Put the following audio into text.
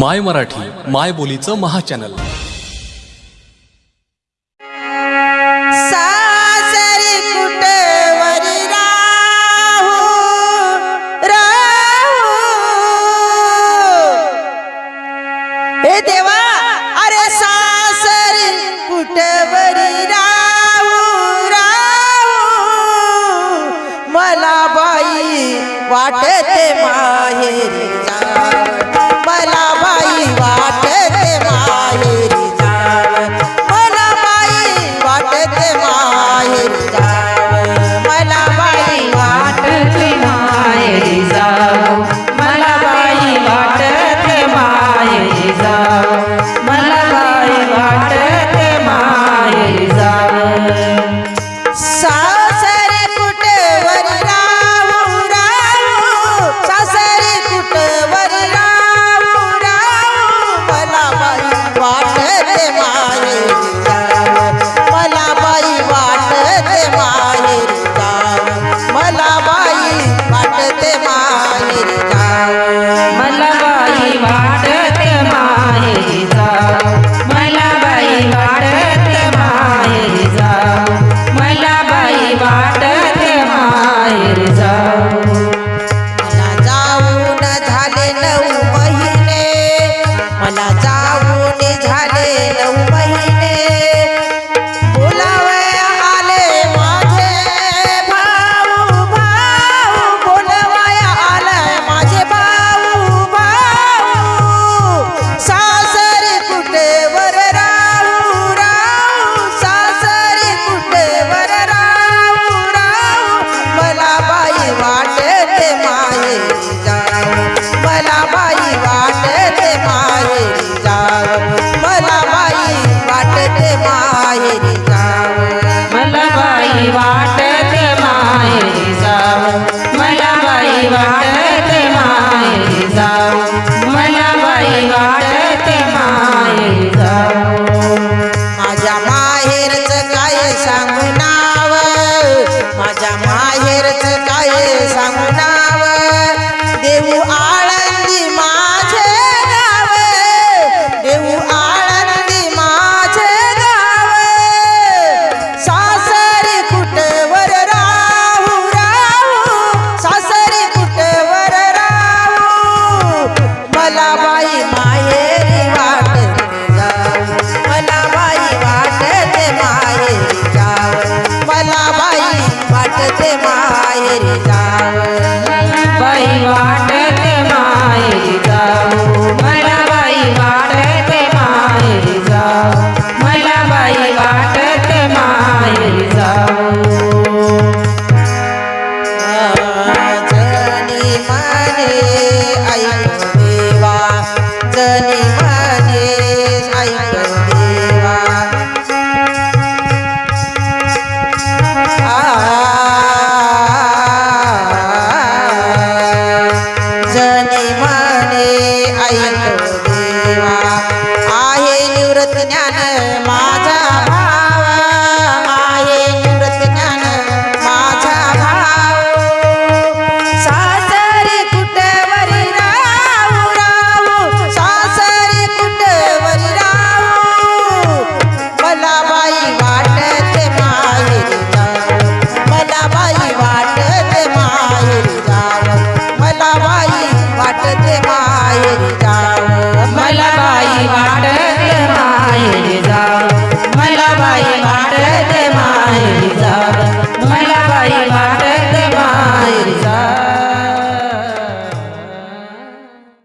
माय मराठी माय बोलीचं महाचॅनल. देवा अरे मला बाई वाटते माहेरी जा. बाई वाटत मला बाई वाटत माहेरी जाव. मला बाई वाटत भजनी म्हणे ऐक देवा. आहे निवृत्त ज्ञान मा Jai Jai